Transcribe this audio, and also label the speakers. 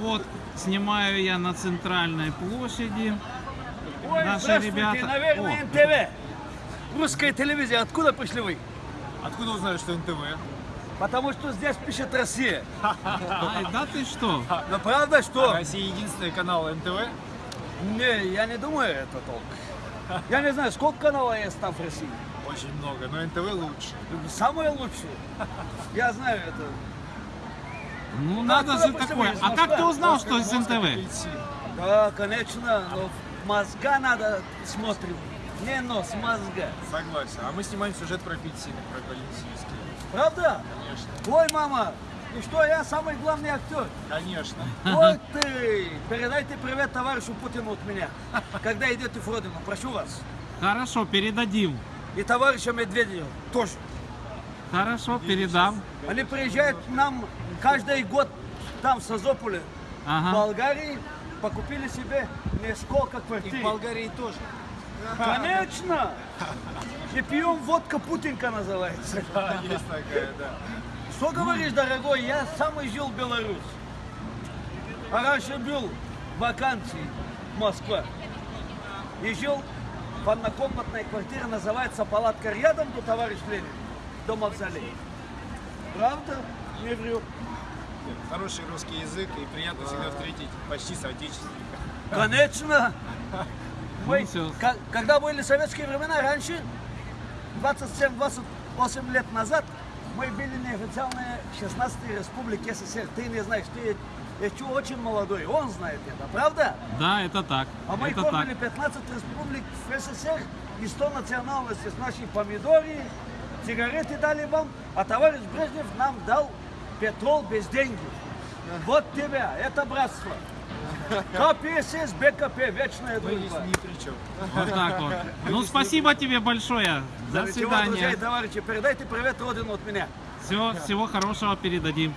Speaker 1: Вот, снимаю я на центральной площади.
Speaker 2: Ой,
Speaker 1: Наши ребята-
Speaker 2: наверное,
Speaker 1: О.
Speaker 2: НТВ. Русская телевизия. Откуда пришли вы?
Speaker 3: Откуда узнали, что НТВ?
Speaker 2: Потому что здесь пишет Россия.
Speaker 1: Ай, да ты что?
Speaker 2: Но правда, что?
Speaker 3: Россия единственный канал НТВ.
Speaker 2: Не, я не думаю это толк. Я не знаю, сколько каналов есть там в России.
Speaker 3: Очень много, но НТВ лучше.
Speaker 2: Самые лучшие. Я знаю это.
Speaker 1: Ну надо же
Speaker 2: вы
Speaker 1: такое. А как ты узнал, что из НТВ?
Speaker 2: Да, конечно, но мозга надо смотрим. Не нос, мозга.
Speaker 3: Согласен. А мы снимаем сюжет про апельсины, про Калинсийский.
Speaker 2: Правда?
Speaker 3: Конечно.
Speaker 2: Ой, мама, ну что, я самый главный актер.
Speaker 3: Конечно.
Speaker 2: Вот ты! Передайте привет товарищу Путину от меня, когда идете в родину. Прошу вас.
Speaker 1: Хорошо, передадим.
Speaker 2: И товарища Медведева тоже.
Speaker 1: Хорошо, передам.
Speaker 2: Они приезжают к нам каждый год там, в Созополе, в
Speaker 1: Ага.
Speaker 2: Болгарии, покупили себе несколько
Speaker 3: И в
Speaker 2: квартир.
Speaker 3: Болгарии тоже.
Speaker 2: Конечно! И пьем водка Путинка называется.
Speaker 3: Да, есть такая, да.
Speaker 2: Что говоришь, дорогой, я сам и жил в Беларусь. А раньше был в вакансии в Москве. И жил в однокомнатной квартире, называется палатка рядом до товарищ Ленин, до мавзолея. Правда? Не врю.
Speaker 3: Хороший русский язык и приятно всегда встретить почти соотечественника.
Speaker 2: Конечно. Мы, когда были советские времена, раньше, 27-28 лет назад, мы были неофициальные 16-й республики СССР. Ты не знаешь, ты еще очень молодой, он знает это, правда?
Speaker 1: Да, это так.
Speaker 2: А мы
Speaker 1: Это
Speaker 2: кормили
Speaker 1: так.
Speaker 2: 15 республик в СССР и 100 национальностей с нашей помидоры, сигареты дали вам, а товарищ Брежнев нам дал петрол без денег. Вот тебя, это братство. КПСС, БКП, вечная
Speaker 3: Мы здесь
Speaker 2: дружба.
Speaker 3: ни при чем.
Speaker 1: Вот так вот. Ну, спасибо тебе большое. До
Speaker 2: чего, друзья и
Speaker 1: свидания.
Speaker 2: товарищи, передайте привет родину от меня.
Speaker 1: Всего, всего хорошего передадим.